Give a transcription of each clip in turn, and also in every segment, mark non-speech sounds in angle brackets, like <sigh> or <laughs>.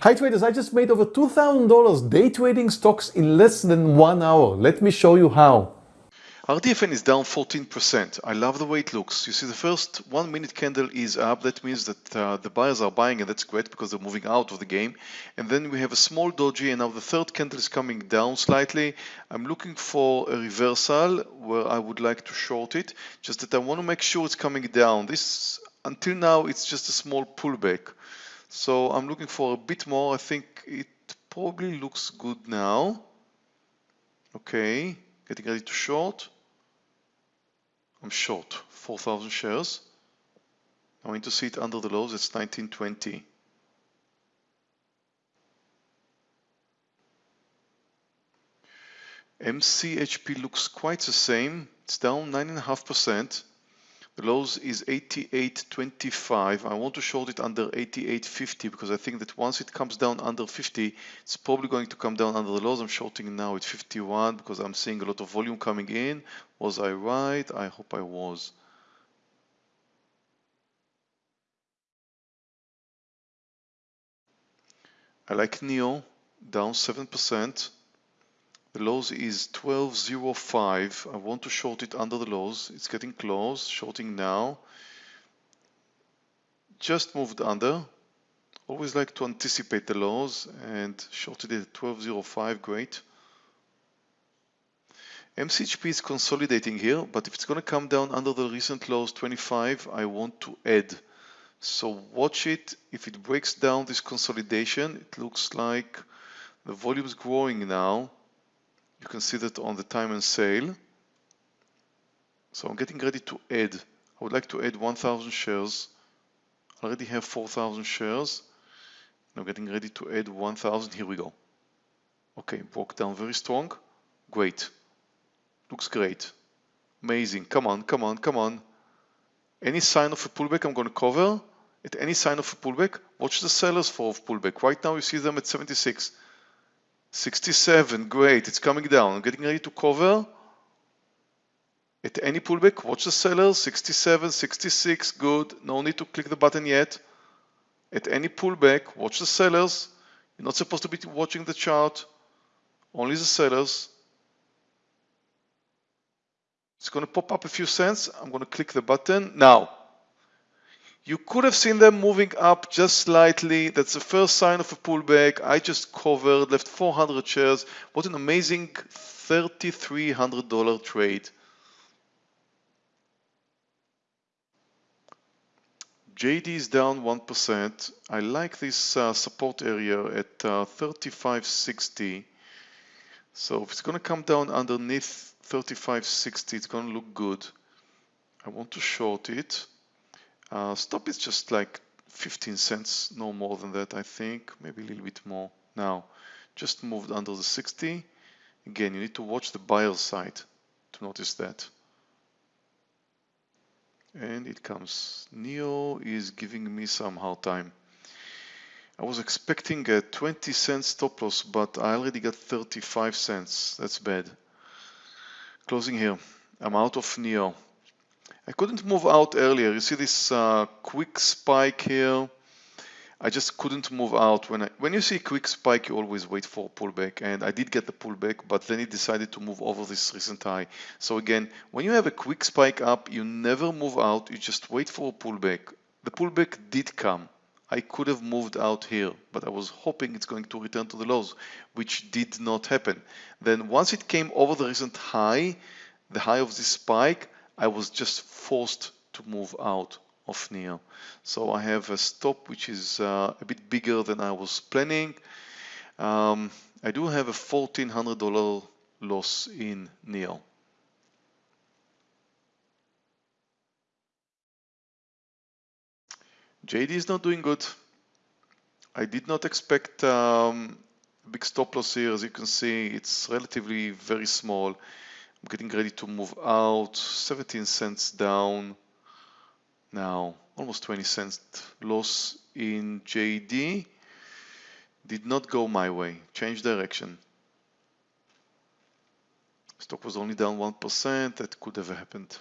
Hi traders, I just made over $2,000 day trading stocks in less than one hour. Let me show you how. RDFN is down 14%. I love the way it looks. You see the first one minute candle is up. That means that uh, the buyers are buying and that's great because they're moving out of the game. And then we have a small doji and now the third candle is coming down slightly. I'm looking for a reversal where I would like to short it. Just that I want to make sure it's coming down. This until now it's just a small pullback. So I'm looking for a bit more. I think it probably looks good now. Okay, getting ready to short. I'm short 4,000 shares. I want to see it under the lows. It's 1920. MCHP looks quite the same. It's down 9.5%. Lows is 88.25. I want to short it under 88.50 because I think that once it comes down under 50, it's probably going to come down under the lows. I'm shorting now at 51 because I'm seeing a lot of volume coming in. Was I right? I hope I was. I like NIO down 7%. The lows is 12.05. I want to short it under the lows. It's getting close. Shorting now. Just moved under. Always like to anticipate the lows and shorted it at 12.05. Great. MCHP is consolidating here, but if it's going to come down under the recent lows 25, I want to add. So watch it. If it breaks down this consolidation, it looks like the volume is growing now. You can see that on the time and sale. So I'm getting ready to add. I would like to add 1000 shares. I already have 4000 shares. I'm getting ready to add 1000. Here we go. Okay, broke down very strong. Great. Looks great. Amazing. Come on, come on, come on. Any sign of a pullback, I'm going to cover. At any sign of a pullback, watch the sellers for a pullback. Right now, you see them at 76. 67, great, it's coming down. I'm getting ready to cover. At any pullback, watch the sellers, 67, 66, good. No need to click the button yet. At any pullback, watch the sellers. You're not supposed to be watching the chart, only the sellers. It's going to pop up a few cents. I'm going to click the button. Now, you could have seen them moving up just slightly. That's the first sign of a pullback. I just covered, left 400 shares. What an amazing $3,300 trade. JD is down 1%. I like this uh, support area at uh, 35.60. So if it's going to come down underneath 35.60, it's going to look good. I want to short it. Uh, stop is just like 15 cents, no more than that, I think, maybe a little bit more. Now, just moved under the 60. Again, you need to watch the buyer side to notice that. And it comes. NIO is giving me some hard time. I was expecting a 20 cent stop loss, but I already got 35 cents. That's bad. Closing here. I'm out of NIO. I couldn't move out earlier. You see this uh, quick spike here. I just couldn't move out. When I, when you see a quick spike, you always wait for a pullback. And I did get the pullback, but then it decided to move over this recent high. So again, when you have a quick spike up, you never move out. You just wait for a pullback. The pullback did come. I could have moved out here, but I was hoping it's going to return to the lows, which did not happen. Then once it came over the recent high, the high of this spike, I was just forced to move out of NIO. So I have a stop which is uh, a bit bigger than I was planning. Um, I do have a $1,400 loss in NIO. JD is not doing good. I did not expect um, a big stop loss here. As you can see, it's relatively very small. I'm getting ready to move out 17 cents down now almost 20 cents loss in JD did not go my way change direction stock was only down 1% that could have happened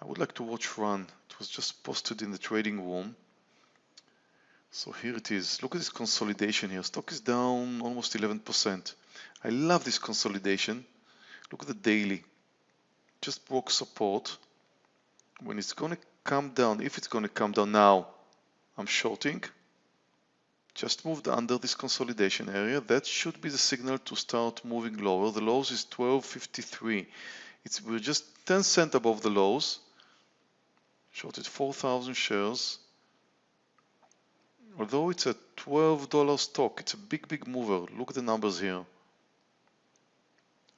I would like to watch run. It was just posted in the trading room. So here it is. Look at this consolidation here. Stock is down almost 11%. I love this consolidation. Look at the daily. Just broke support. When it's going to come down, if it's going to come down now, I'm shorting. Just moved under this consolidation area. That should be the signal to start moving lower. The lows is 12.53. It's we're just 10 cent above the lows. Shorted 4,000 shares. Although it's a $12 stock, it's a big, big mover. Look at the numbers here.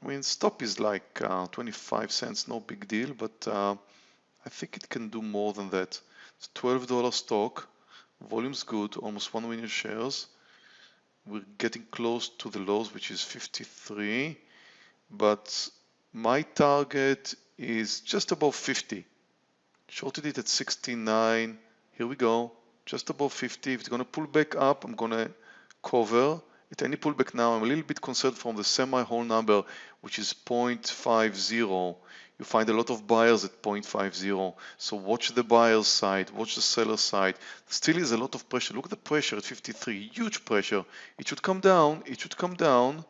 I mean, stop is like uh, 25 cents, no big deal, but uh, I think it can do more than that. It's $12 stock, volume's good, almost 1 million shares. We're getting close to the lows, which is 53, but my target is just above 50. Shorted it at 69. Here we go, just above 50. If it's going to pull back up, I'm going to cover at any pullback now, I'm a little bit concerned from the semi-whole number, which is 0.50. You find a lot of buyers at 0.50. So watch the buyer's side, watch the seller's side. Still is a lot of pressure. Look at the pressure at 53, huge pressure. It should come down, it should come down.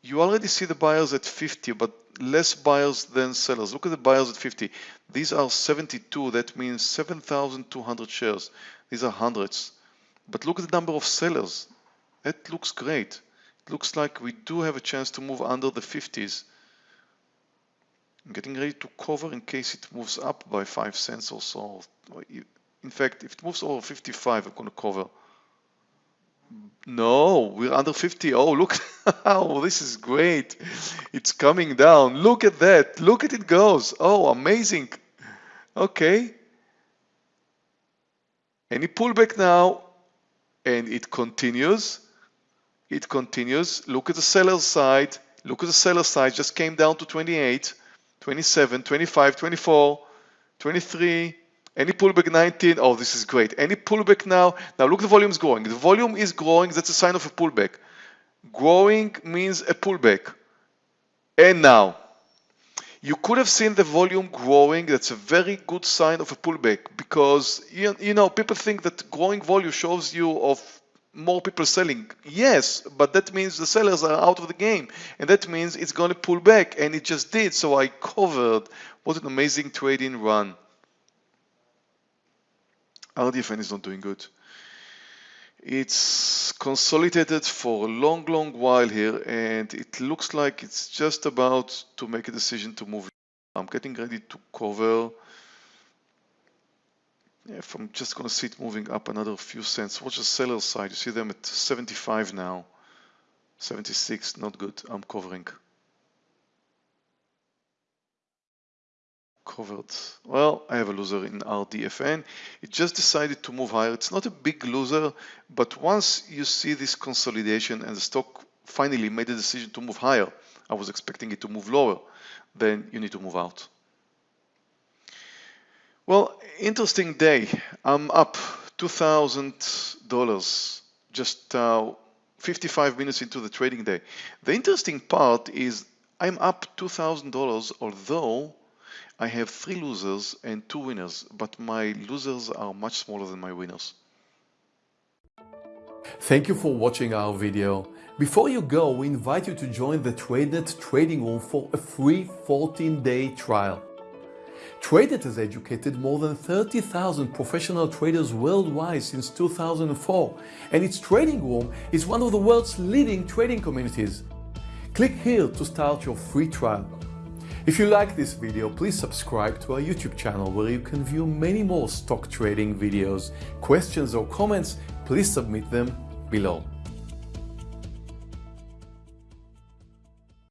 You already see the buyers at 50, but less buyers than sellers. Look at the buyers at 50. These are 72, that means 7,200 shares. These are hundreds. But look at the number of sellers. That looks great. It looks like we do have a chance to move under the 50s. I'm getting ready to cover in case it moves up by 5 cents or so. In fact, if it moves over 55, I'm going to cover. No, we're under 50. Oh, look. <laughs> oh, this is great. It's coming down. Look at that. Look at it goes. Oh, amazing. Okay. Any pullback now, and it continues it continues. Look at the seller side. Look at the seller side. Just came down to 28, 27, 25, 24, 23. Any pullback 19? Oh, this is great. Any pullback now? Now look, the volume is growing. The volume is growing. That's a sign of a pullback. Growing means a pullback. And now, you could have seen the volume growing. That's a very good sign of a pullback because you, you know people think that growing volume shows you of more people selling. Yes, but that means the sellers are out of the game. And that means it's going to pull back. And it just did. So I covered. What an amazing trading run. RDFN is not doing good. It's consolidated for a long, long while here. And it looks like it's just about to make a decision to move. I'm getting ready to cover if I'm just going to see it moving up another few cents, watch the seller side. You see them at 75 now, 76, not good. I'm covering. Covered. Well, I have a loser in RDFN. It just decided to move higher. It's not a big loser, but once you see this consolidation and the stock finally made a decision to move higher, I was expecting it to move lower, then you need to move out. Well, interesting day. I'm up $2,000 just uh, 55 minutes into the trading day. The interesting part is I'm up $2,000 although I have three losers and two winners, but my losers are much smaller than my winners. Thank you for watching our video. Before you go, we invite you to join the TradeNet trading room for a free 14-day trial. TradeNet has educated more than 30,000 professional traders worldwide since 2004, and its trading room is one of the world's leading trading communities. Click here to start your free trial. If you like this video, please subscribe to our YouTube channel where you can view many more stock trading videos. Questions or comments, please submit them below.